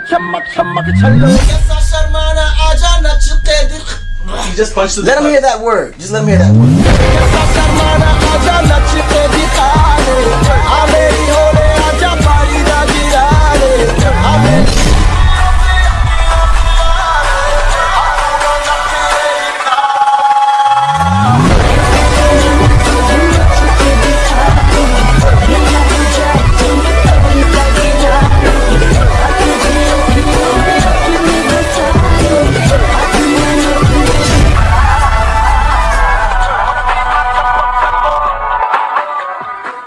चमक चमक छल्लो कैसा You just punched the Let him hear that word. Just let him hear that word.